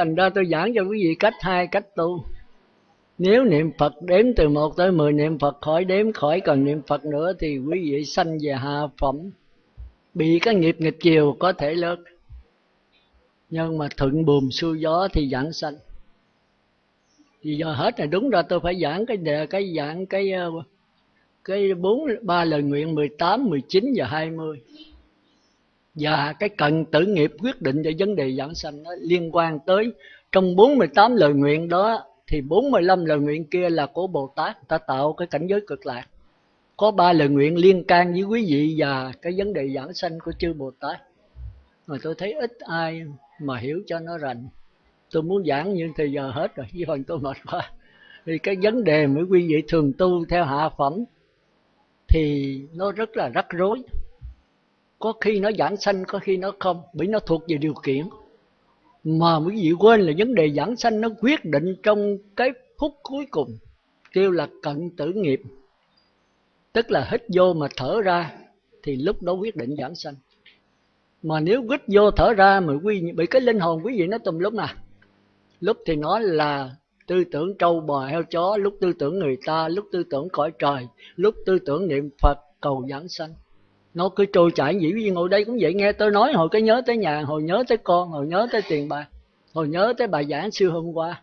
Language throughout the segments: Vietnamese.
thành ra tôi giảng cho quý vị cách hai cách tu. Nếu niệm Phật đếm từ một tới mười niệm Phật khỏi đếm khỏi còn niệm Phật nữa thì quý vị sanh về hạ phẩm. Bị cái nghiệp nghịch chiều có thể lớn nhưng mà thuận buồm xuôi gió thì giảng sanh. Thì giờ hết là đúng rồi tôi phải giảng cái đề cái giảng cái ờ, cái bốn ba lời nguyện 18, 19 và 20 và cái cần tử nghiệp quyết định cho vấn đề giảng sanh nó liên quan tới trong 48 lời nguyện đó, thì 45 lời nguyện kia là của Bồ Tát ta tạo cái cảnh giới cực lạc. Có ba lời nguyện liên can với quý vị và cái vấn đề giảng sanh của chư Bồ Tát. Mà tôi thấy ít ai mà hiểu cho nó rành. Tôi muốn giảng nhưng thì giờ hết rồi với phần tôi mệt quá. Thì cái vấn đề mấy quý vị thường tu theo hạ phẩm thì nó rất là rắc rối có khi nó giảng sanh, có khi nó không. Bởi nó thuộc về điều kiện. Mà quý vị quên là vấn đề giảng sanh nó quyết định trong cái phút cuối cùng. Kêu là cận tử nghiệp. Tức là hít vô mà thở ra, thì lúc đó quyết định giảng sanh. Mà nếu hít vô thở ra mà quý vị bị cái linh hồn quý vị nó tùm lúc nào lúc thì nó là tư tưởng trâu bò heo chó, lúc tư tưởng người ta, lúc tư tưởng cõi trời, lúc tư tưởng niệm phật cầu giảng sanh nó cứ trôi chảy dĩ nhiên, ngồi đây cũng vậy. Nghe tôi nói, hồi cái nhớ tới nhà, hồi nhớ tới con, hồi nhớ tới tiền bạc, hồi nhớ tới bài giảng xưa hôm qua.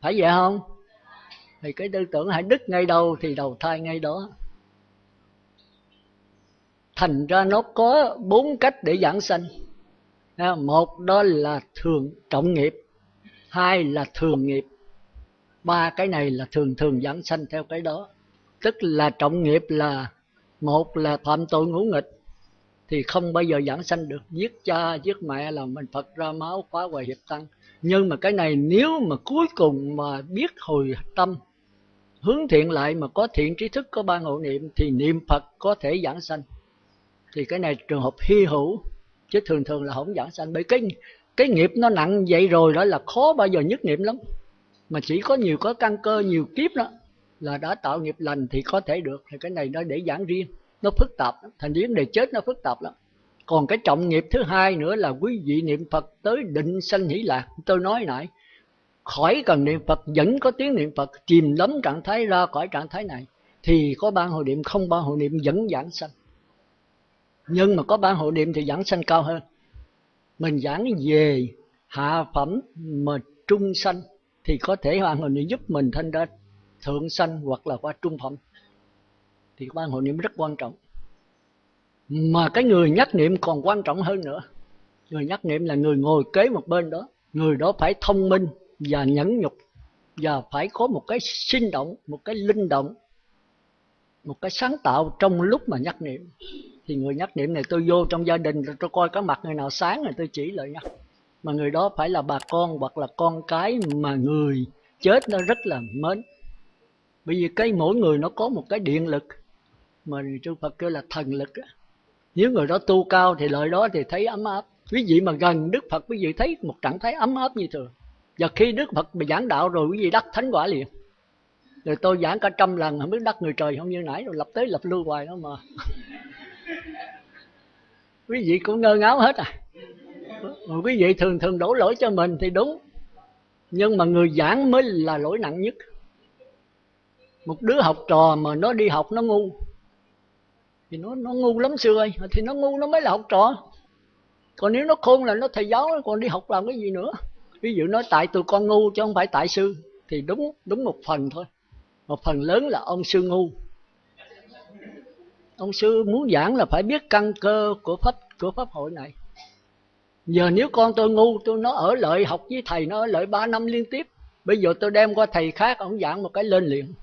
Phải vậy không? Thì cái tư tưởng hãy đứt ngay đâu thì đầu thai ngay đó. Thành ra nó có bốn cách để giảng sanh. Một đó là thường trọng nghiệp, hai là thường nghiệp, ba cái này là thường thường giảng sanh theo cái đó. Tức là trọng nghiệp là một là phạm tội ngũ nghịch, thì không bao giờ giảng sanh được. Giết cha, giết mẹ là mình phật ra máu phá hoại hiệp tăng. Nhưng mà cái này nếu mà cuối cùng mà biết hồi tâm, hướng thiện lại mà có thiện trí thức, có ba ngộ niệm, thì niệm phật có thể giảng sanh. Thì cái này trường hợp hy hữu, chứ thường thường là không giảng sanh. Bởi cái cái nghiệp nó nặng vậy rồi đó là khó bao giờ nhất niệm lắm. Mà chỉ có nhiều có căn cơ, nhiều kiếp đó là đã tạo nghiệp lành thì có thể được. Thì cái này nó để giảng riêng. Nó phức tạp thành vấn đề chết nó phức tạp lắm. Còn cái trọng nghiệp thứ hai nữa là quý vị niệm phật tới định sanh hỷ lạc. Tôi nói nãy, khỏi cần niệm phật, vẫn có tiếng niệm phật, chìm lắm trạng thái ra khỏi trạng thái này. Thì có ban hội niệm, không ban hội niệm vẫn giảng sanh. Nhưng mà có ban hội niệm thì giảng sanh cao hơn. Mình giảng về hạ phẩm mà trung sanh thì có thể ban hội niệm giúp mình thanh ra thượng sanh hoặc là qua trung phẩm, thì ban hội niệm rất quan trọng. Mà cái người nhắc niệm còn quan trọng hơn nữa. Người nhắc niệm là người ngồi kế một bên đó. Người đó phải thông minh và nhẫn nhục và phải có một cái sinh động, một cái linh động, một cái sáng tạo trong lúc mà nhắc niệm. Thì người nhắc niệm này tôi vô trong gia đình rồi tôi coi có mặt người nào sáng rồi tôi chỉ lời nhắc. Mà người đó phải là bà con hoặc là con cái mà người chết nó rất là mến bởi vì cái mỗi người nó có một cái điện lực mà chư Phật kêu là thần lực nếu người đó tu cao thì lợi đó thì thấy ấm áp. Quý vị mà gần Đức Phật, quý vị thấy một trạng thái ấm áp như thường. Và khi Đức Phật bị giảng đạo rồi, quý vị đắc thánh quả liền. Rồi tôi giảng cả trăm lần, không biết đắc người trời không? Như nãy rồi, lập tới lập lưu hoài đó mà. Quý vị cũng ngơ ngáo hết à. Quý vị thường thường đổ lỗi cho mình thì đúng. Nhưng mà người giảng mới là lỗi nặng nhất một đứa học trò mà nó đi học nó ngu. Thì nó nó ngu lắm xưa ơi, thì nó ngu nó mới là học trò. Còn nếu nó khôn là nó thầy giáo, còn đi học làm cái gì nữa? Ví dụ nói tại tụi con ngu chứ không phải tại sư, thì đúng đúng một phần thôi. Một phần lớn là ông sư ngu. Ông sư muốn giảng là phải biết căn cơ của pháp của pháp hội này. Giờ nếu con tôi ngu, tôi nó ở lợi học với thầy, nó ở lợi ba năm liên tiếp. Bây giờ tôi đem qua thầy khác, ông giảng một cái lên liền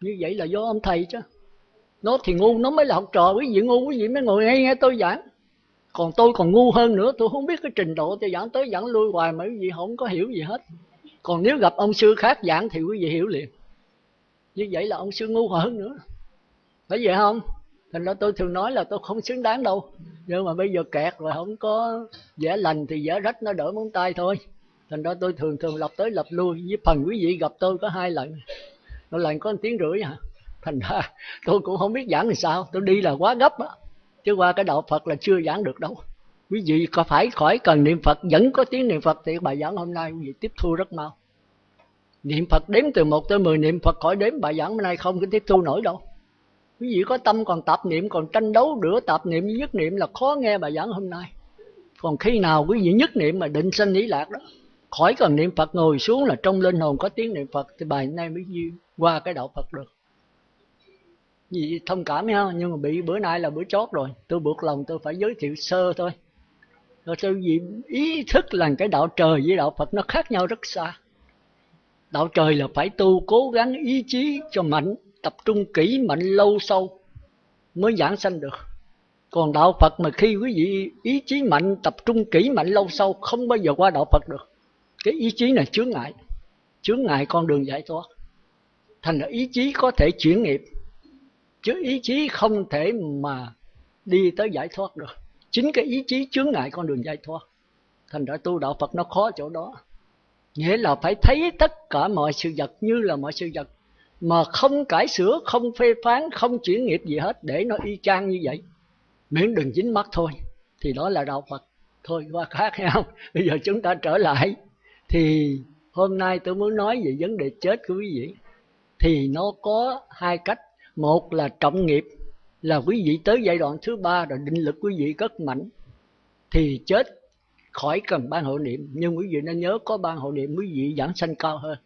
như vậy là do ông thầy chứ. Nó thì ngu, nó mới là học trò, quý vị ngu, quý vị mới ngồi nghe nghe tôi giảng. Còn tôi còn ngu hơn nữa, tôi không biết cái trình độ tôi giảng tới, giảng lui hoài mà quý vị không có hiểu gì hết. Còn nếu gặp ông sư khác giảng thì quý vị hiểu liền. Như vậy là ông sư ngu hơn nữa. Phải vậy không? Thành ra tôi thường nói là tôi không xứng đáng đâu. Nhưng mà bây giờ kẹt rồi, không có vẽ lành thì vẽ rách, nó đỡ móng tay thôi. Thành ra tôi thường thường lập tới lập lui. Với phần quý vị gặp tôi có hai lần nó lần có 1 tiếng rưỡi hả? Thành ra tôi cũng không biết giảng làm sao. Tôi đi là quá gấp á. Chứ qua cái đạo phật là chưa giảng được đâu. Quý vị có phải khỏi cần niệm phật, vẫn có tiếng niệm phật thì bài giảng hôm nay quý vị tiếp thu rất mau. Niệm phật đếm từ một tới mười niệm phật khỏi đếm, bài giảng hôm nay không có tiếp thu nổi đâu. Quý vị có tâm còn tạp niệm, còn tranh đấu đửa tạp niệm với nhất niệm là khó nghe bài giảng hôm nay. Còn khi nào quý vị nhất niệm mà định sanh lý lạc đó khỏi cần niệm phật, ngồi xuống là trong linh hồn có tiếng niệm phật thì bài nay mới duyên qua cái đạo phật được. Vì thông cảm ha nhưng mà bị bữa nay là bữa chót rồi. Tôi buộc lòng tôi phải giới thiệu sơ thôi. Rồi tôi vì ý thức là cái đạo trời với đạo phật nó khác nhau rất xa. Đạo trời là phải tu cố gắng ý chí cho mạnh, tập trung kỹ mạnh lâu sâu mới giảng sanh được. Còn đạo phật mà khi quý vị ý chí mạnh, tập trung kỹ mạnh lâu sâu, không bao giờ qua đạo phật được cái ý chí này chướng ngại. Chướng ngại con đường giải thoát. Thành là ý chí có thể chuyển nghiệp, chứ ý chí không thể mà đi tới giải thoát được. Chính cái ý chí chướng ngại con đường giải thoát. Thành ra tu đạo phật nó khó chỗ đó. Nghĩa là phải thấy tất cả mọi sự vật như là mọi sự vật, mà không cải sửa, không phê phán, không chuyển nghiệp gì hết để nó y chang như vậy. Miễn đừng dính mắt thôi, thì đó là đạo phật. Thôi qua khác nhau. bây giờ chúng ta trở lại thì hôm nay tôi muốn nói về vấn đề chết của quý vị. Thì nó có hai cách. Một là trọng nghiệp, là quý vị tới giai đoạn thứ ba rồi định lực quý vị cất mạnh. Thì chết khỏi cần ban hộ niệm. Nhưng quý vị nên nhớ có ban hộ niệm, quý vị giảng sanh cao hơn.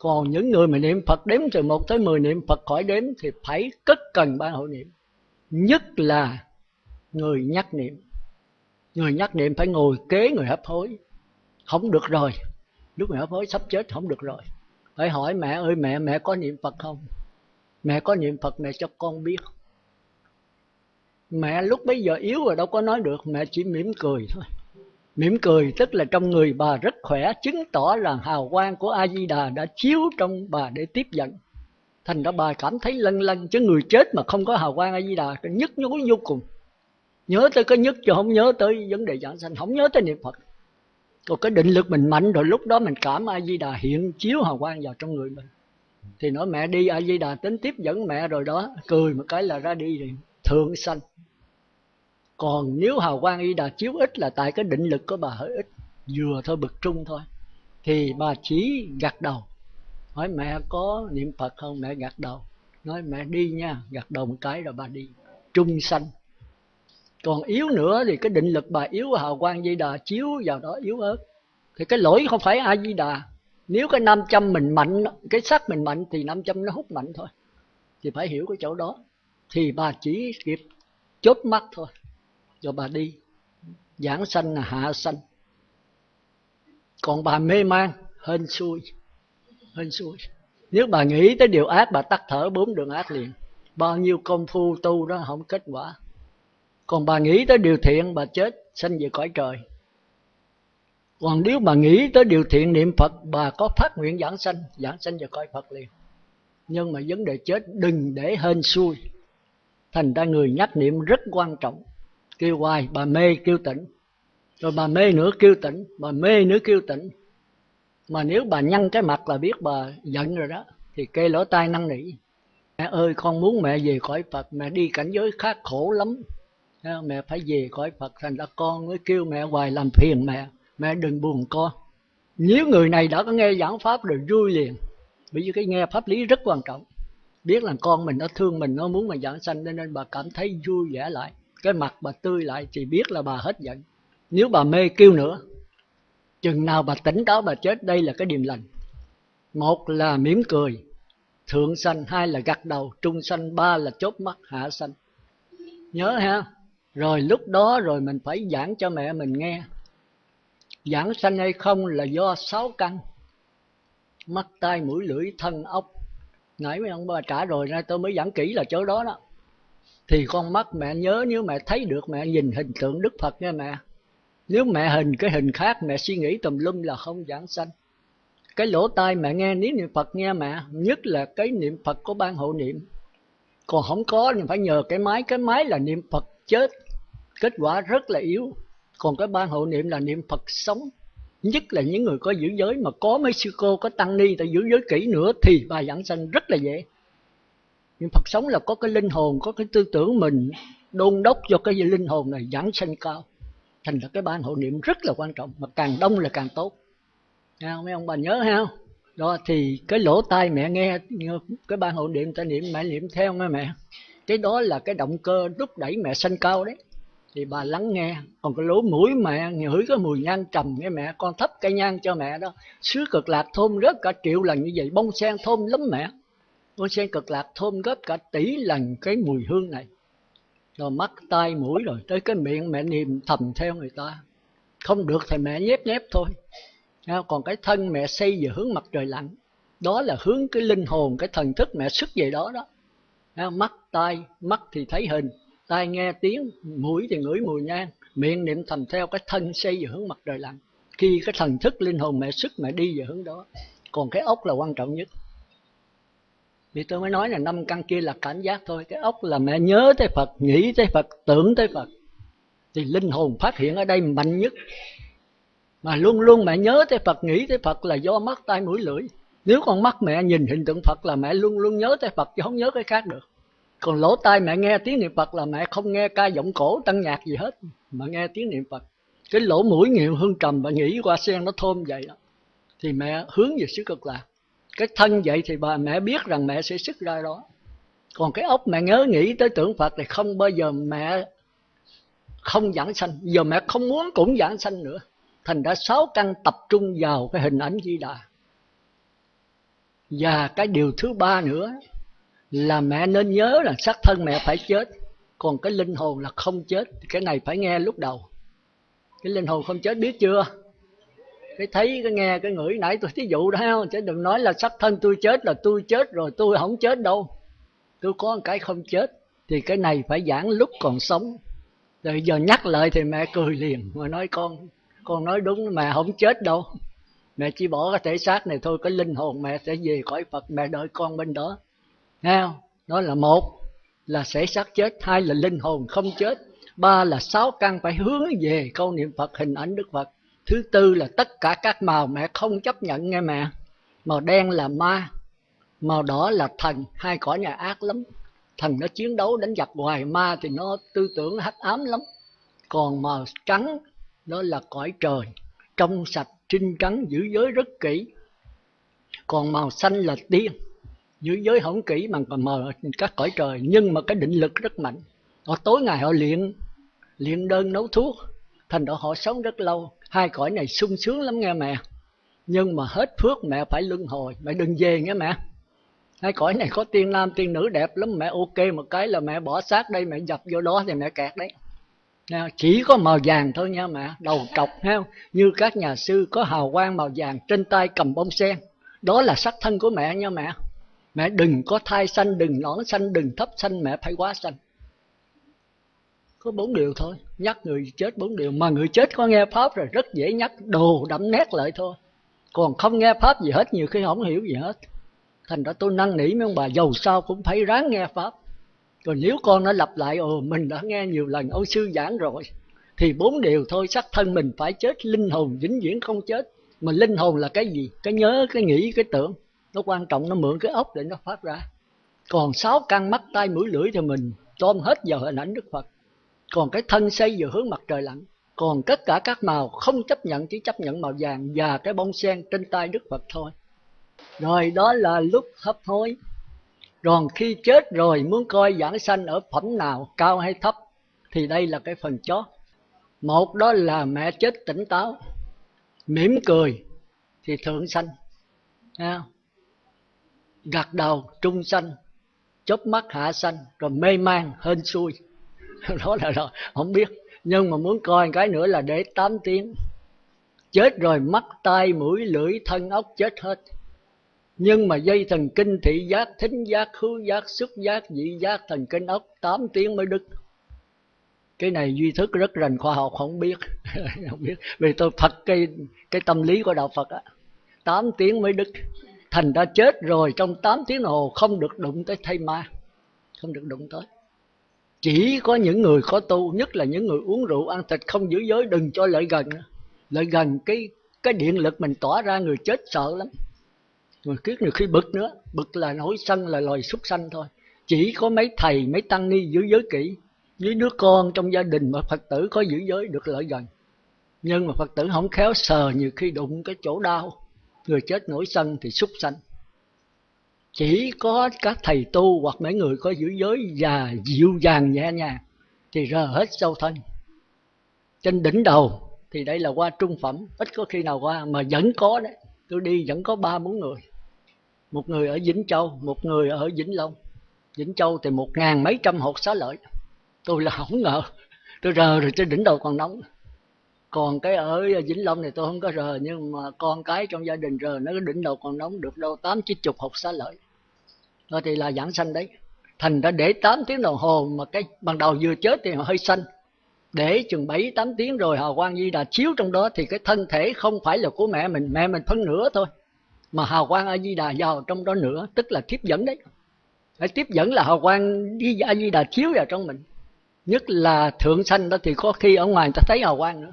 Còn những người mà niệm Phật đếm từ 1 tới 10 niệm Phật khỏi đếm thì phải cất cần ban hộ niệm. Nhất là người nhắc niệm. Người nhắc niệm phải ngồi kế người hấp hối. Không được rồi lúc mẹ hấp hối sắp chết không được rồi. Phải hỏi mẹ ơi, mẹ mẹ có niệm Phật không? Mẹ có niệm phật, mẹ cho con biết. Mẹ lúc bấy giờ yếu rồi đâu có nói được, mẹ chỉ mỉm cười thôi. Mỉm cười tức là trong người bà rất khỏe, chứng tỏ là hào quang của a di đà đã chiếu trong bà để tiếp dẫn. Thành ra bà cảm thấy lân lân chứ người chết mà không có hào quang a di đà nhức nhối vô cùng. Nhớ tới cái nhất chứ không nhớ tới vấn đề giảng sanh, không nhớ tới niệm phật còn cái định lực mình mạnh rồi lúc đó mình cảm a di đà hiện chiếu hào quang vào trong người mình. Thì nói mẹ đi a di đà tính tiếp dẫn mẹ rồi đó, cười một cái là ra đi rồi thượng sanh. Còn nếu hào quang y đà chiếu ít là tại cái định lực của bà hơi ít, vừa thôi, bực trung thôi. Thì bà chỉ gật đầu. Hỏi mẹ có niệm phật không? Mẹ gật đầu. Nói mẹ đi nha gật đầu một cái rồi bà đi. Trung sanh còn yếu nữa thì cái định lực bà yếu hào quang di đà chiếu vào đó yếu ớt. Thì cái lỗi không phải a di đà. Nếu cái nam châm mình mạnh, cái sắc mình mạnh thì nam châm nó hút mạnh thôi. Thì phải hiểu cái chỗ đó. Thì bà chỉ kịp chốt mắt thôi. Rồi bà đi. Giảng sanh là hạ sanh. Còn bà mê man, hên xui. Hên xui. Nếu bà nghĩ tới điều ác, bà tắt thở bốn đường ác liền. Bao nhiêu công phu tu đó không kết quả còn bà nghĩ tới điều thiện, bà chết, sanh về cõi trời. Còn nếu bà nghĩ tới điều thiện niệm phật, bà có phát nguyện giảng sanh giảng sanh về cõi phật liền. Nhưng mà vấn đề chết, đừng để hên xui. Thành ra người nhắc niệm rất quan trọng. Kêu hoài bà mê kêu tỉnh rồi bà mê nữa kêu tỉnh bà mê nữa kêu tỉnh mà nếu bà nhăn cái mặt là biết bà giận rồi đó, thì kê lỗ tai năn nỉ. Mẹ ơi, con muốn mẹ về cõi phật, mẹ đi cảnh giới khác khổ lắm mẹ phải về khỏi phật thành ra con mới kêu mẹ hoài làm phiền mẹ. Mẹ đừng buồn con. Nếu người này đã có nghe giảng pháp rồi vui liền. Bởi vì cái nghe pháp lý rất quan trọng. Biết là con mình nó thương mình, nó muốn mà giảng sanh, nên bà cảm thấy vui vẻ lại. Cái mặt bà tươi lại, thì biết là bà hết giận. Nếu bà mê kêu nữa, chừng nào bà tỉnh táo bà chết, đây là cái điềm lành. Một là mỉm cười, thượng sanh, hai là gật đầu, trung sanh, ba là chốt mắt, hạ sanh. Nhớ ha rồi lúc đó rồi mình phải giảng cho mẹ mình nghe. Giảng sanh hay không là do sáu căn. Mắt, tai, mũi, lưỡi, thân, ốc. Nãy mấy ông bà trả rồi nay tôi mới giảng kỹ là chỗ đó đó. Thì con mắt mẹ nhớ, nếu mẹ thấy được, mẹ nhìn hình tượng đức phật nha mẹ. Nếu mẹ hình cái hình khác, mẹ suy nghĩ tùm lum là không giảng sanh. Cái lỗ tai mẹ nghe nếu niệm phật nghe mẹ, nhất là cái niệm phật của ban hộ niệm. Còn không có thì phải nhờ cái máy. Cái máy là niệm phật chết kết quả rất là yếu. Còn cái ban hộ niệm là niệm phật sống. Nhất là những người có giữ giới mà có mấy sư cô có tăng ni ta giữ giới kỹ nữa thì bài giảng sanh rất là dễ. Niệm phật sống là có cái linh hồn có cái tư tưởng mình đôn đốc cho cái linh hồn này giảng sanh cao. Thành ra cái ban hộ niệm rất là quan trọng mà càng đông là càng tốt. Ha, mấy ông bà nhớ ha đó thì cái lỗ tai mẹ nghe cái ban hộ niệm ta niệm mẹ niệm theo nghe mẹ. Cái đó là cái động cơ đúc đẩy mẹ sanh cao đấy thì bà lắng nghe. Còn cái lỗ mũi mẹ ngửi cái mùi nhang trầm nghe mẹ, con thấp cây nhang cho mẹ đó. Xứ cực lạc thơm rất cả triệu lần như vậy, bông sen thơm lắm mẹ. Bông sen cực lạc thơm gấp cả tỷ lần cái mùi hương này. Rồi mắt tai mũi rồi, tới cái miệng mẹ niệm thầm theo người ta. Không được thì mẹ nhép nhép thôi. Còn cái thân mẹ xây về hướng mặt trời lặn. Đó là hướng cái linh hồn, cái thần thức mẹ xuất về đó đó. Mắt tai, mắt thì thấy hình tai nghe tiếng, mũi thì ngửi mùi nhang, miệng niệm thầm theo cái thân xây về hướng mặt trời lặn. Khi cái thần thức linh hồn mẹ sức mẹ đi về hướng đó, còn cái ốc là quan trọng nhất. Vì tôi mới nói là năm căn kia là cảm giác thôi, cái ốc là mẹ nhớ tới phật, nghĩ tới phật, tưởng tới phật. Thì linh hồn phát hiện ở đây mạnh nhất. Mà luôn luôn mẹ nhớ tới phật, nghĩ tới phật là do mắt, tai, mũi, lưỡi. Nếu con mắt mẹ nhìn hình tượng phật là mẹ luôn luôn nhớ tới phật, chứ không nhớ cái khác được còn lỗ tai mẹ nghe tiếng niệm phật là mẹ không nghe ca giọng cổ, tăng nhạc gì hết. Mà nghe tiếng niệm phật. Cái lỗ mũi nhiều hương trầm và nghĩ qua sen nó thơm vậy đó. Thì mẹ hướng về xứ cực lạc. Cái thân vậy thì bà mẹ biết rằng mẹ sẽ xuất ra đó. Còn cái ốc mẹ nhớ nghĩ tới tưởng phật thì không bao giờ mẹ không giảng sanh. Giờ mẹ không muốn cũng giảng sanh nữa. Thành đã sáu căn tập trung vào cái hình ảnh di đà. Và cái điều thứ ba nữa là mẹ nên nhớ là xác thân mẹ phải chết, còn cái linh hồn là không chết. Cái này phải nghe lúc đầu. Cái linh hồn không chết biết chưa? Cái thấy, cái nghe, cái ngửi nãy tôi thí dụ đó không? Chứ đừng nói là xác thân tôi chết là tôi chết rồi, tôi không chết đâu. Tôi có một cái không chết, thì cái này phải giảng lúc còn sống. Rồi giờ nhắc lại thì mẹ cười liền mà nói, con con nói đúng, mẹ không chết đâu. Mẹ chỉ bỏ cái thể xác này thôi, cái linh hồn mẹ sẽ về cõi phật, mẹ đợi con bên đó nghe không đó là một, là sẽ xác chết, hai là linh hồn không chết, ba là sáu căn phải hướng về câu niệm phật, hình ảnh đức phật. Thứ tư là tất cả các màu mẹ không chấp nhận, nghe mẹ. Màu đen là ma, màu đỏ là thần, hai cõi nhà ác lắm. Thần nó chiến đấu đánh giặc hoài, ma thì nó tư tưởng hắc ám lắm. Còn màu trắng đó là cõi trời, trong sạch, trinh trắng, giữ giới rất kỹ. Còn màu xanh là tiên giữ giới không kỹ mà còn mờ các cõi trời, nhưng mà cái định lực rất mạnh. Họ tối ngày họ luyện luyện đơn nấu thuốc, thành độ họ sống rất lâu. Hai cõi này sung sướng lắm nghe mẹ. Nhưng mà hết phước mẹ phải luân hồi. Mẹ đừng về nghe mẹ. Hai cõi này có tiên nam, tiên nữ đẹp lắm. Mẹ ok một cái là mẹ bỏ xác đây, mẹ dập vô đó thì mẹ kẹt đấy. Chỉ có màu vàng thôi nha mẹ. Đầu trọc ha như các nhà sư có hào quang màu vàng trên tay cầm bông sen. Đó là sắc thân của mẹ nha mẹ mẹ đừng có thai xanh đừng nõn xanh đừng thấp xanh mẹ phải quá xanh có bốn điều thôi, nhắc người chết bốn điều. Mà người chết có nghe pháp rồi, rất dễ nhắc, đồ đậm nét lại thôi. Còn không nghe pháp gì hết, nhiều khi không hiểu gì hết. Thành ra tôi năn nỉ mấy ông bà giàu sao cũng phải ráng nghe pháp. Còn nếu con nó lặp lại, ồ, mình đã nghe nhiều lần, ông sư giảng rồi. Thì bốn điều thôi sắc thân mình phải chết, linh hồn vĩnh viễn không chết. Mà linh hồn là cái gì? Cái nhớ, cái nghĩ, cái tưởng nó quan trọng, nó mượn cái ốc để nó phát ra. Còn sáu căn mắt tay mũi, lưỡi thì mình tôm hết vào hình ảnh đức phật. Còn cái thân xây vào hướng mặt trời lặn. Còn tất cả các màu không chấp nhận, chỉ chấp nhận màu vàng và cái bông sen trên tay đức phật thôi. Rồi đó là lúc hấp hối. Còn khi chết rồi, muốn coi giảng sanh ở phẩm nào, cao hay thấp, thì đây là cái phần chót. Một đó là mẹ chết tỉnh táo, mỉm cười thì thượng sanh gật đầu trung sanh, chớp mắt hạ sanh, rồi mê man hên xui. Đó là rồi không biết. Nhưng mà muốn coi cái nữa là để 8 tiếng. Chết rồi mắt, tai, mũi, lưỡi, thân ốc chết hết. Nhưng mà dây thần kinh thị giác, thính giác, khứu giác, xúc giác, dị giác, thần kinh ốc 8 tiếng mới đứt. Cái này duy thức rất rành khoa học, không biết. Không biết. Vì tôi phật cái cái tâm lý của đạo phật á 8 tiếng mới đứt thành ra chết rồi, trong 8 tiếng hồ không được đụng tới thay ma, không được đụng tới. Chỉ có những người có tu, nhất là những người uống rượu ăn thịt không giữ giới, đừng cho lợi gần. Lợi gần cái cái điện lực mình tỏa ra, người chết sợ lắm. Người kiết nhiều khi bực nữa, bực là nổi sân, là loài súc sanh thôi. Chỉ có mấy thầy, mấy tăng ni giữ giới kỹ. Với đứa con trong gia đình mà phật tử có giữ giới được lợi gần. Nhưng mà phật tử không khéo sờ, nhiều khi đụng cái chỗ đau người chết nổi sân thì xúc sanh. Chỉ có các thầy tu hoặc mấy người có giữ giới và dịu dàng, nhẹ nhàng thì rờ hết sâu thân. Trên đỉnh đầu thì đây là qua trung phẩm. Ít có khi nào qua mà vẫn có đấy. Tôi đi vẫn có ba bốn người. Một người ở vĩnh châu, một người ở vĩnh long. Vĩnh châu thì một ngàn mấy trăm hột xá lợi. Tôi là không ngờ. Tôi rờ rồi trên đỉnh đầu còn nóng còn cái ở ờ, vĩnh long này tôi không có rờ, nhưng mà con cái trong gia đình rờ, nó cái đỉnh đầu còn nóng được đâu tám chín chục hộp xá lợi. Đó thì là giảng sanh đấy. Thành ra để 8 tiếng đồng hồ mà cái ban đầu vừa chết thì họ hơi xanh để chừng 7 8 tiếng rồi hào quang di đà chiếu trong đó thì cái thân thể không phải là của mẹ mình mẹ mình phân nửa thôi. Mà hào quang a di đà vào trong đó nữa tức là tiếp dẫn đấy. Phải tiếp dẫn là hào quang đi a di đà chiếu vào trong mình. Nhất là thượng sanh đó thì có khi ở ngoài người ta thấy hào quang nữa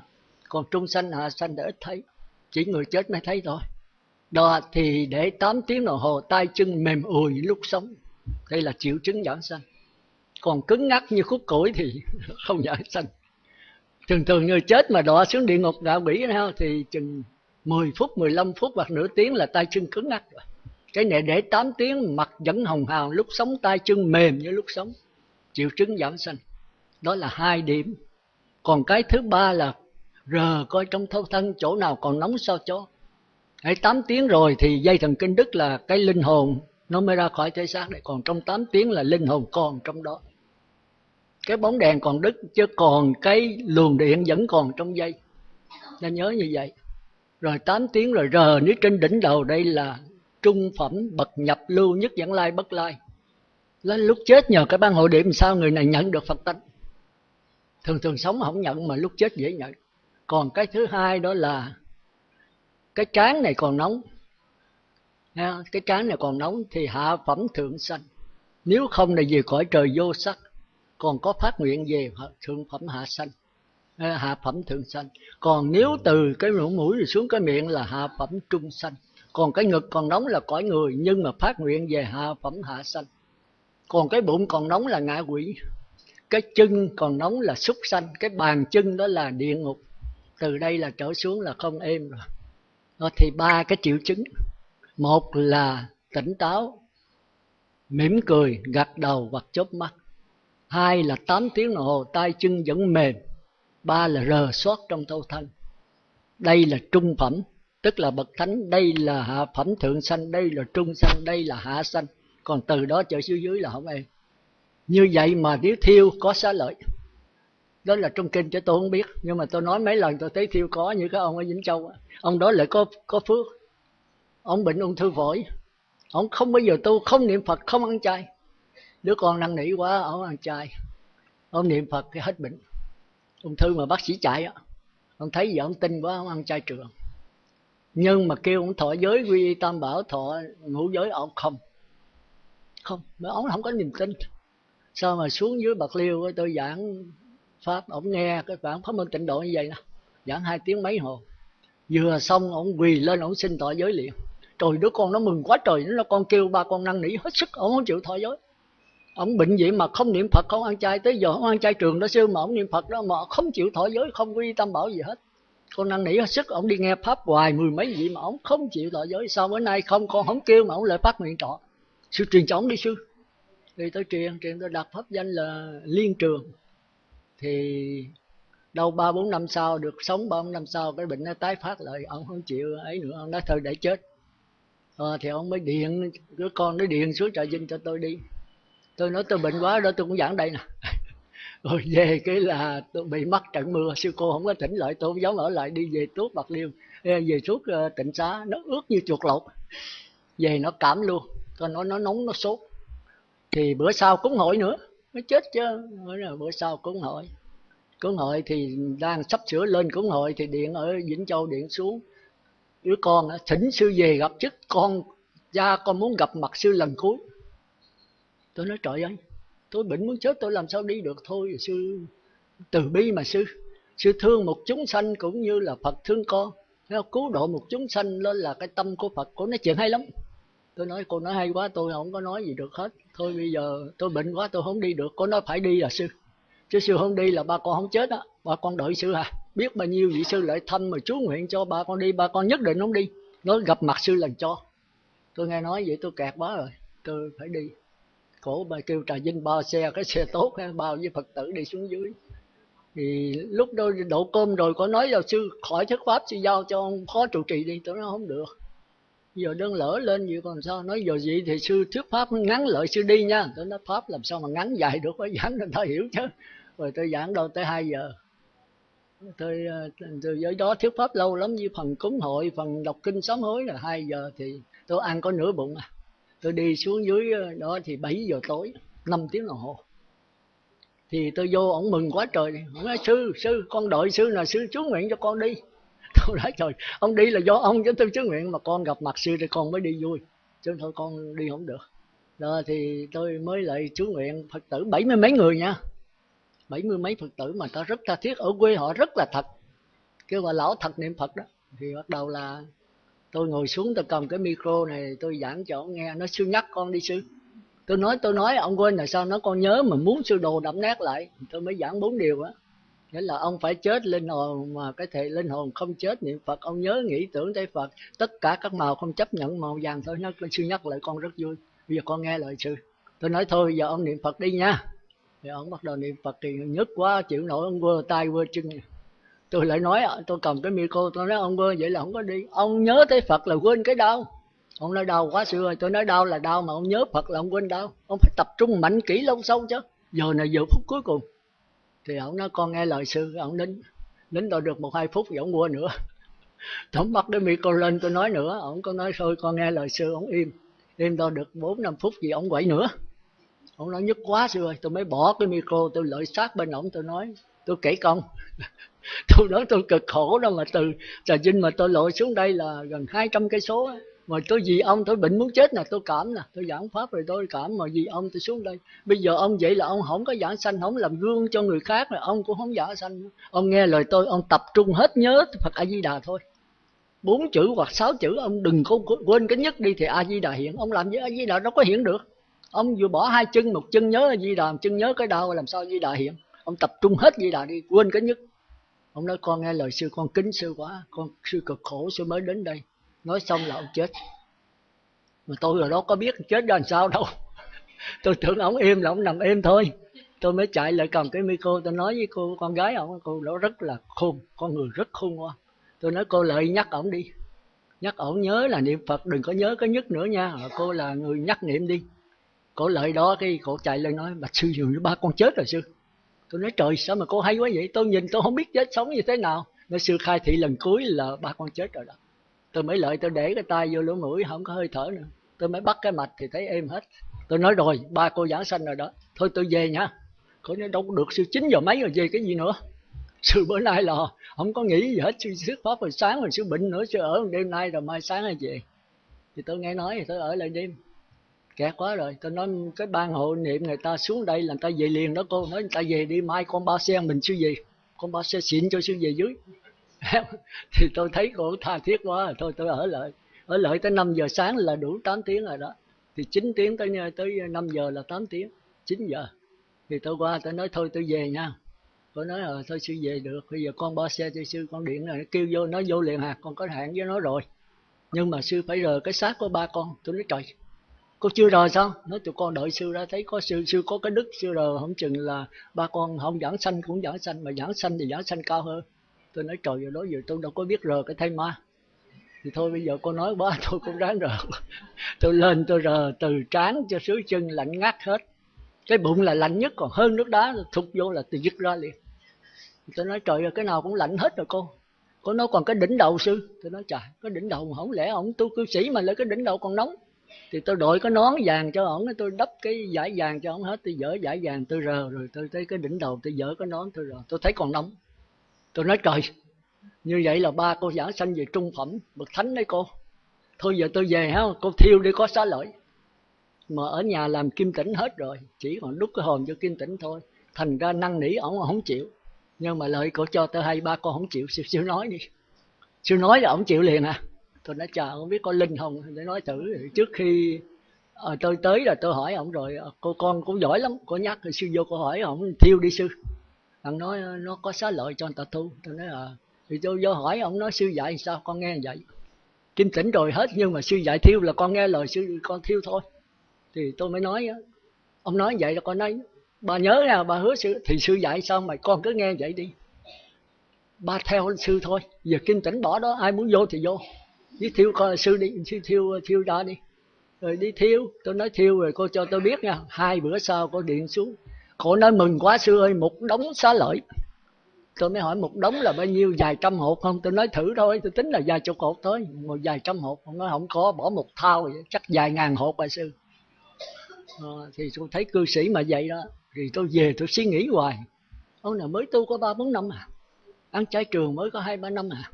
còn trung sanh hạ sanh đã ít thấy. Chỉ người chết mới thấy thôi. Đó, thì để 8 tiếng đồng hồ, tay chân mềm ùi lúc sống. Đây là triệu chứng giảng sanh. Còn cứng ngắc như khúc củi thì không giảng sanh. Thường thường người chết mà đọa xuống địa ngục ngạ quỷ thì chừng 10 phút 15 phút hoặc nửa tiếng là tay chân cứng ngắc rồi. Cái này để 8 tiếng, mặt vẫn hồng hào, lúc sống tay chân mềm như lúc sống. Triệu chứng giảm sanh. Đó là hai điểm. Còn cái thứ ba là rờ coi trong thâu thân chỗ nào còn nóng sao cho Hãy 8 tiếng rồi thì dây thần kinh đức là cái linh hồn nó mới ra khỏi thể xác đấy còn trong 8 tiếng là linh hồn còn trong đó. Cái bóng đèn còn đứt chứ còn cái luồng điện vẫn còn trong dây. Nên nhớ như vậy. Rồi 8 tiếng rồi rờ nếu trên đỉnh đầu đây là trung phẩm bậc nhập lưu nhất dẫn lai bất lai. Lên lúc chết nhờ cái ban hội điểm sao người này nhận được phật tánh. Thường thường sống không nhận mà lúc chết dễ nhận còn cái thứ hai đó là cái trán này còn nóng. Cái trán này còn nóng thì hạ phẩm thượng sanh. Nếu không là gì cõi trời vô sắc, còn có phát nguyện về thượng phẩm hạ sanh hạ phẩm thượng sanh. Còn nếu từ cái lỗ mũi rồi xuống cái miệng là hạ phẩm trung sanh. Còn cái ngực còn nóng là cõi người, nhưng mà phát nguyện về hạ phẩm hạ sanh. Còn cái bụng còn nóng là ngạ quỷ, cái chân còn nóng là súc sanh, cái bàn chân đó là địa ngục từ đây là trở xuống là không êm rồi. Đó thì ba cái triệu chứng. Một là tỉnh táo, mỉm cười, gật đầu hoặc chớp mắt. Hai là 8 tiếng đồng hồ, tay chân vẫn mềm. Ba là rờ soát trong thâu thân. Đây là trung phẩm, tức là bậc thánh, đây là hạ phẩm thượng sanh, đây là trung sanh, đây là hạ sanh. Còn từ đó trở xuống dưới là không em như vậy mà nếu thiêu có xá lợi đó là trong kinh cho tôi không biết. Nhưng mà tôi nói mấy lần, tôi thấy thiêu có như cái ông ở vĩnh châu ông đó lại có có phước. Ông bệnh ung thư phổi. Ông không bao giờ tu không niệm phật, không ăn chay. Đứa con năn nỉ quá, ông ăn chay. Ông niệm phật cái hết bệnh. Ung thư mà bác sĩ chạy á. Ông thấy gì ông tin quá, ông ăn chay trường. Nhưng mà kêu ông thọ giới quy y tam bảo, thọ ngũ giới, ông không. Không. Mà ông không có niềm tin. Sao mà xuống dưới bạc liêu tôi giảng pháp, ông nghe cái bản pháp môn tịnh độ như vậy nè. Giảng hai tiếng mấy hồ. Vừa xong, ông quỳ lên, ông xin thọ giới liền trời đứa con nó mừng quá trời, nó con kêu ba con năn nỉ hết sức, ông không chịu thọ giới. Ông bệnh vậy mà không niệm phật, không ăn chay, tới giờ không ăn chay trường đó, sư mà ông niệm phật đó, mà không chịu thọ giới, không quy tâm bảo gì hết. Con năn nỉ hết sức, ông đi nghe pháp hoài mười mấy vị mà ông không chịu thọ giới. Sao bữa nay không, con không kêu mà ông lại phát nguyện trọ? Sư truyền cho ông đi, sư. Đi tới truyền truyền tôi đặt pháp danh là liên trường thì đâu ba bốn năm sau được sống ba bốn năm sau cái bệnh nó tái phát lại ông không chịu ấy nữa ông nói thôi để chết. À, thì ông mới điện đứa con nó điện xuống trà vinh cho tôi đi. Tôi nói tôi bệnh quá đó tôi cũng giảng đây nè. Rồi về cái là tôi bị mắc trận mưa sư cô không có tỉnh lại tôi không dám ở lại đi về tuốt bạc liêu. Về suốt ờ, tỉnh xá nó ướt như chuột lột. Về nó cảm luôn con nó nó nóng nó sốt. Thì bữa sau cũng hỏi nữa nó chết chứ bữa sau cúng hội. Cúng hội thì đang sắp sửa lên cúng hội thì điện ở vĩnh châu điện xuống. Đứa con thỉnh sư về gặp chức, con, cha con muốn gặp mặt sư lần cuối. Tôi nói, trời ơi, tôi bệnh muốn chết, tôi làm sao đi được thôi, sư. Từ bi mà sư. Sư thương một chúng sanh cũng như là phật thương con. Nó cứu độ một chúng sanh lên là cái tâm của phật của nó chuyện hay lắm tôi nói, cô nói hay quá, tôi không có nói gì được hết. Thôi bây giờ tôi bệnh quá, tôi không đi được. Cô nói, phải đi là sư? Chứ sư không đi là ba con không chết á. Ba con đợi sư à. Biết bao nhiêu vị sư lại thăm mà chú nguyện cho ba con đi, ba con nhất định không đi. Nói gặp mặt sư lần cho. Tôi nghe nói vậy tôi kẹt quá rồi. Tôi phải đi. Cổ bà kêu trà vinh bao xe, cái xe tốt bao với phật tử đi xuống dưới. Thì lúc đó đổ cơm rồi, có nói là sư khỏi thuyết pháp, sư giao cho ông phó trụ trì đi. Tôi nói, không được giờ đơn lỡ lên vậy còn sao? Nói giờ gì thì sư, thuyết pháp ngắn lợi sư đi nha. Tôi nói pháp làm sao mà ngắn dài được phải giảng người ta hiểu chứ. Rồi tôi giảng đâu tới 2 giờ. Tôi ờ, từ giới đó thuyết pháp lâu lắm như phần cúng hội, phần đọc kinh sám hối là 2 giờ thì tôi ăn có nửa bụng à. Tôi đi xuống dưới ờ, đó thì 7 giờ tối 5 tiếng đồng hồ. Thì tôi vô, ổng mừng quá trời. Ổng nói, sư sư, con đợi sư là sư, chú nguyện cho con đi tôi nói trời ông đi là do ông, chứ tôi chứ nguyện mà con gặp mặt sư thì con mới đi vui. Chứ thôi con đi không được. Đó thì tôi mới lại chú nguyện phật tử bảy mươi mấy người nha. Bảy mươi mấy phật tử mà ta rất tha thiết. Ở quê họ rất là thật. Kêu là lão thật niệm phật đó. Thì bắt đầu là tôi ngồi xuống, tôi cầm cái micro này, tôi giảng cho ông nghe. Nó sư nhắc con đi sư. Tôi nói tôi nói, ông quên là sao? Nó con nhớ mà muốn sư đồ đậm nét lại. Tôi mới giảng bốn điều á nghĩa là ông phải chết, linh hồn mà cái thể linh hồn không chết niệm phật, ông nhớ nghĩ tưởng tới phật. Tất cả các màu không chấp nhận màu vàng thôi, nó sư nhắc lại con rất vui. Bây giờ con nghe lời sư. Tôi nói thôi, giờ ông niệm phật đi nha. Thì ông bắt đầu niệm phật thì nhức quá, chịu nổi, ông quơ tay quơ chân. Tôi lại nói, tôi cầm cái micro, tôi nói, ông quơ, vậy là không có đi. Ông nhớ tới phật là quên cái đau. Ông nói đau quá xưa rồi, tôi nói đau là đau mà ông nhớ phật là ông quên đau. Ông phải tập trung mạnh kỹ lâu sâu chứ. Giờ này giờ phút cuối cùng thì ông nói, con nghe lời sư ông nín nín tôi được một hai phút thì ông mua nữa. Ông bắt cái micro lên, tôi nói nữa ông có nói, thôi, con nghe lời sư ông im im tôi được bốn năm phút gì ông quậy nữa. Ông nói, nhức quá sư ơi, tôi mới bỏ cái micro, tôi lợi sát bên ổng, tôi nói, tôi kể công tôi nói, tôi cực khổ đâu mà từ trà vinh mà tôi lội xuống đây là gần 200 cây số mà tôi vì ông, tôi bệnh muốn chết nè, tôi cảm nè, tôi giảng pháp rồi tôi cảm, mà vì ông, tôi xuống đây. Bây giờ ông vậy là ông không có giảng sanh, không làm gương cho người khác là ông cũng không giảng sanh ông nghe lời tôi, ông tập trung hết nhớ phật a di đà thôi. Bốn chữ hoặc sáu chữ, ông đừng có quên cái nhất đi thì a di đà hiện. Ông làm với a di đà đâu có hiện được. Ông vừa bỏ hai chân, một chân nhớ a di đà một chân nhớ cái đau, làm sao a di đà hiện? Ông tập trung hết di đà đi, quên cái nhất. Ông nói, con nghe lời sư, con kính sư quá, con sư cực khổ, sư mới đến đây nói xong là ông chết. Mà tôi rồi đó có biết chết ra làm sao đâu. Tôi tưởng ông im là ông nằm im thôi. Tôi mới chạy lại cầm cái micro, tôi nói với cô, con gái ông, cô đó rất là khôn, con người rất khôn quá tôi nói, cô lợi nhắc ổng đi. Nhắc ổng nhớ là niệm phật, đừng có nhớ cái nhất nữa nha. Cô là người nhắc niệm đi. Cổ lợi đó khi cổ chạy lên nói bạch sư dường như ba con chết rồi sư. Tôi nói, trời, sao mà cô hay quá vậy? Tôi nhìn, tôi không biết chết sống như thế nào. Nói, sư khai thị lần cuối là ba con chết rồi đó tôi mới lợi tôi để cái tay vô lỗ mũi, không có hơi thở nữa. Tôi mới bắt cái mạch thì thấy êm hết. Tôi nói rồi, ba cô giảng sanh rồi đó. Thôi tôi về nha. Cô nói đâu có được sư chín giờ mấy rồi về cái gì nữa? Sư bữa nay là không có nghĩ gì hết sư thuyết pháp rồi sáng rồi sư bệnh nữa sư ở đêm nay rồi mai sáng hay về. Thì tôi nghe nói thì tôi ở lại đêm. Kẹt quá rồi. Tôi nói, cái ban hộ niệm người ta xuống đây là người ta về liền đó cô. Nói người ta về đi, mai con ba xe mình sư về. Con ba xe xịn cho sư về dưới. thì tôi thấy cô tha thiết quá. Thôi, tôi ở lại ở lại tới 5 giờ sáng là đủ 8 tiếng rồi đó. Thì 9 tiếng tới tới 5 giờ là 8 tiếng 9 giờ. Thì tôi qua, tôi nói thôi, tôi về nha. Cô nói ờ thôi, sư về được. Bây giờ con ba xe cho sư con điện này. Kêu vô nó vô liền hạt con có hẹn với nó rồi. Nhưng mà sư phải rời cái xác của ba con. Tôi nói, trời, cô chưa rời sao? Nói, tụi con đợi sư ra, thấy có sư sư có cái đức, sư rời không chừng là ba con không giảng sanh cũng giảng sanh, mà giảng sanh thì giảng sanh cao hơn tôi nói, trời giờ đó giờ tôi đâu có biết rờ cái thay ma. Thì thôi, bây giờ cô nói quá, tôi cũng ráng rờ. Tôi lên, tôi rờ từ trán cho xứ chân, lạnh ngắt hết. Cái bụng là lạnh nhất, còn hơn nước đá thục vô là tôi dứt ra liền. Tôi nói, trời ơi, cái nào cũng lạnh hết rồi cô. Cô nói, còn cái đỉnh đầu sư? Tôi nói trời cái đỉnh đầu không lẽ ổng tu cư sĩ mà lấy cái đỉnh đầu còn nóng. Thì tôi đội cái nón vàng cho ổng, tôi đắp cái giải vàng cho ổng hết, tôi dỡ giải vàng, tôi rờ. Rồi tôi thấy cái đỉnh đầu, tôi dỡ cái nón, tôi rờ. Tôi thấy còn nóng tôi nói trời như vậy là ba cô giảng sanh về trung phẩm bậc thánh đấy cô. Thôi giờ tôi về ha cô thiêu đi có xá lợi. Mà ở nhà làm kim tĩnh hết rồi chỉ còn đúc cái hồn cho kim tĩnh thôi. Thành ra năn nỉ ổng không chịu. Nhưng mà lời cổ cho tôi hay ba con không chịu. Siêu siêu nói đi. Siêu nói là ổng chịu liền à. Tôi nói chờ không biết có linh không để nói thử. Trước khi à, tôi tới là tôi hỏi ổng rồi ờ, cô con cũng giỏi lắm cô nhắc rồi sư vô cô hỏi ổng thiêu đi sư ông nói ờ, nó có xá lợi cho người ta tu tôi nói à thì tôi vô hỏi, ông nói, sư dạy sao? Con nghe vậy. Kim tỉnh rồi hết, nhưng mà sư dạy thiêu là con nghe lời sư, con thiêu thôi. Thì tôi mới nói ông nói vậy là con nói, bà nhớ nè bà hứa sư, thì sư dạy sao mà con cứ nghe vậy đi. Ba theo sư thôi. Giờ kim tỉnh bỏ đó, ai muốn vô thì vô. Đi thiêu coi sư đi, sư thiêu thiêu ra đi. Rồi đi thiêu, tôi nói thiêu rồi cô cho tôi biết nha, hai bữa sau cô điện xuống khổ nói mừng quá sư ơi một đống xá lợi. Tôi mới hỏi một đống là bao nhiêu? Vài trăm hộp không? Tôi nói thử thôi tôi tính là vài chục hộp thôi. Một vài trăm hộp không nói không có bỏ một thao vậy, chắc vài ngàn hộp bà sư. À, thì tôi thấy cư sĩ mà vậy đó thì tôi về tôi suy nghĩ hoài. Ông nào mới tu có ba bốn năm à? Ăn chay trường mới có hai ba năm à?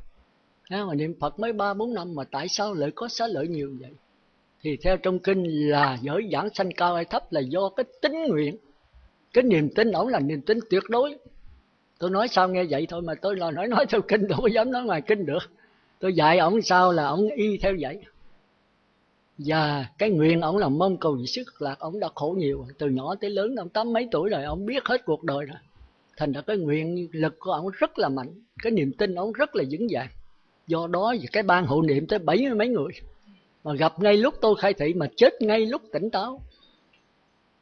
À, mà niệm phật mới ba bốn năm mà tại sao lại có xá lợi nhiều vậy? Thì theo trong kinh là giới giảng sanh cao hay thấp là do cái tính nguyện cái niềm tin ổng là niềm tin tuyệt đối. Tôi nói sao nghe vậy thôi mà tôi là nói nói theo kinh tôi không dám nói ngoài kinh được. Tôi dạy ổng sao là ổng y theo vậy. Và cái nguyện ổng là mong cầu gì sức lạc, ổng đã khổ nhiều. Từ nhỏ tới lớn, ông tám mấy tuổi rồi ổng biết hết cuộc đời rồi. Thành ra cái nguyện lực của ổng rất là mạnh. Cái niềm tin ổng rất là vững vàng. Do đó cái ban hộ niệm tới bảy mươi mấy người. Mà gặp ngay lúc tôi khai thị mà chết ngay lúc tỉnh táo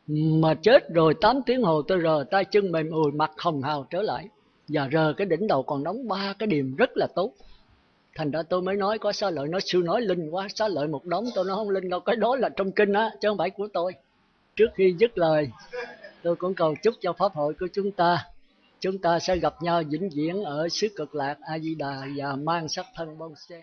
mà chết rồi 8 tiếng hồ tôi rờ tay chân mềm ùi, mặt hồng hào trở lại. Và rờ cái đỉnh đầu còn nóng ba cái điểm rất là tốt. Thành ra tôi mới nói, có xá lợi nói, sư nói linh quá, xá lợi một đống, tôi nói không linh đâu, cái đó là trong kinh á, chứ không phải của tôi. Trước khi dứt lời, tôi cũng cầu chúc cho pháp hội của chúng ta. Chúng ta sẽ gặp nhau vĩnh viễn ở xứ cực lạc a di đà và mang sắc thân bông sen